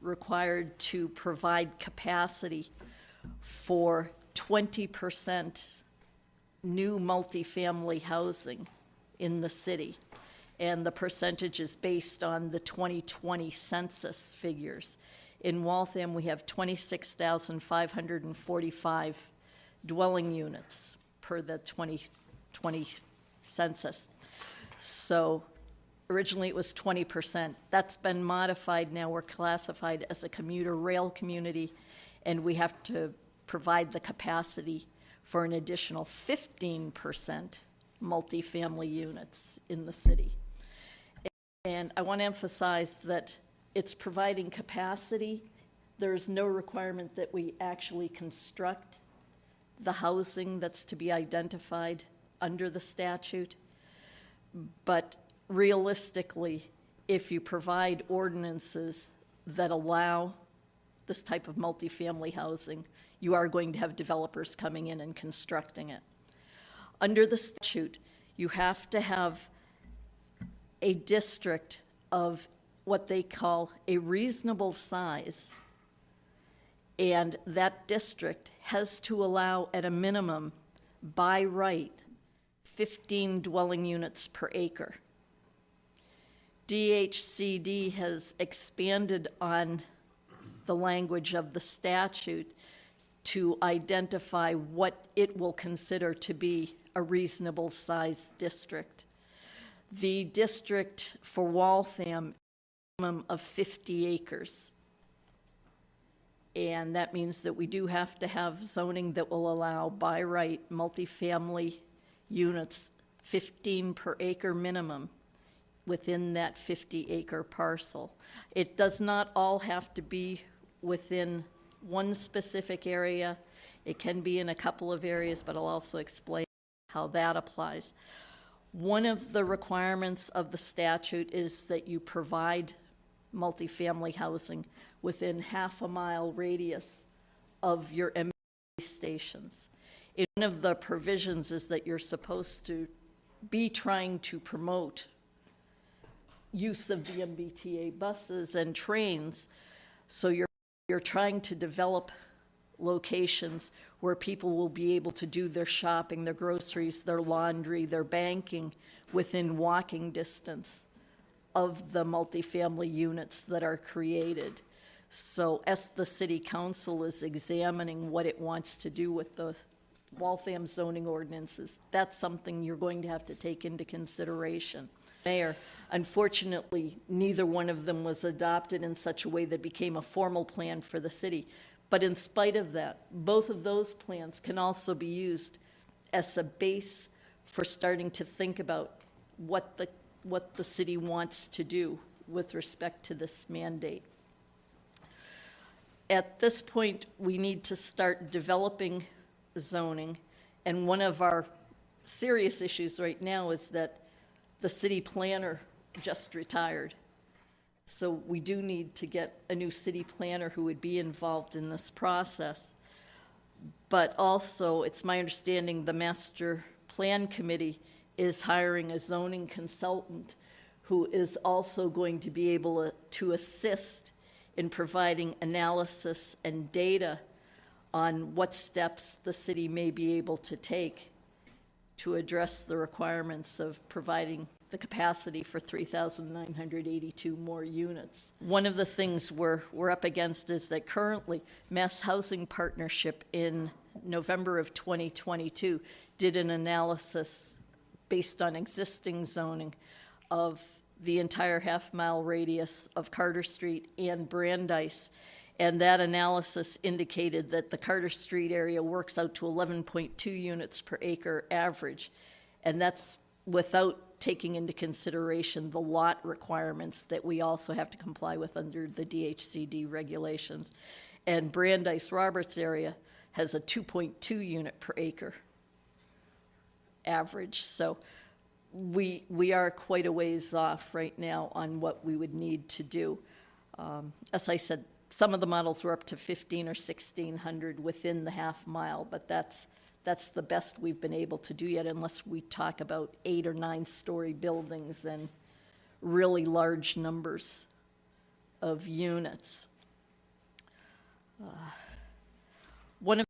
required to provide capacity for 20% new multifamily housing in the city. And the percentage is based on the 2020 census figures. In Waltham, we have 26,545 dwelling units per the 2020 census. So originally it was 20%. That's been modified now. We're classified as a commuter rail community, and we have to provide the capacity for an additional 15% multifamily units in the city. And I want to emphasize that it's providing capacity. There is no requirement that we actually construct the housing that's to be identified under the statute. But realistically, if you provide ordinances that allow this type of multifamily housing, you are going to have developers coming in and constructing it. Under the statute, you have to have a district of what they call a reasonable size. And that district has to allow, at a minimum, by right, 15 dwelling units per acre. DHCD has expanded on the language of the statute to identify what it will consider to be a reasonable sized district. The district for Waltham, minimum of 50 acres. And that means that we do have to have zoning that will allow by right multifamily units, 15 per acre minimum within that 50 acre parcel. It does not all have to be within one specific area. It can be in a couple of areas, but I'll also explain how that applies. One of the requirements of the statute is that you provide multifamily housing within half a mile radius of your MBTA stations. One of the provisions is that you're supposed to be trying to promote use of the MBTA buses and trains. So you're, you're trying to develop locations where people will be able to do their shopping, their groceries, their laundry, their banking within walking distance of the multifamily units that are created. So as the city council is examining what it wants to do with the Waltham zoning ordinances, that's something you're going to have to take into consideration. Mayor, unfortunately, neither one of them was adopted in such a way that became a formal plan for the city. But in spite of that, both of those plans can also be used as a base for starting to think about what the, what the city wants to do with respect to this mandate. At this point, we need to start developing zoning, and one of our serious issues right now is that the city planner just retired. So we do need to get a new city planner who would be involved in this process. But also, it's my understanding the master plan committee is hiring a zoning consultant who is also going to be able to assist in providing analysis and data on what steps the city may be able to take to address the requirements of providing the capacity for 3,982 more units. One of the things we're, we're up against is that currently Mass Housing Partnership in November of 2022 did an analysis based on existing zoning of the entire half-mile radius of Carter Street and Brandeis. And that analysis indicated that the Carter Street area works out to 11.2 units per acre average. And that's without taking into consideration the lot requirements that we also have to comply with under the DHCD regulations. And Brandeis Roberts area has a 2.2 unit per acre average. So we, we are quite a ways off right now on what we would need to do. Um, as I said, some of the models were up to 15 or 1600 within the half mile, but that's that's the best we've been able to do yet, unless we talk about eight or nine story buildings and really large numbers of units. Uh, One of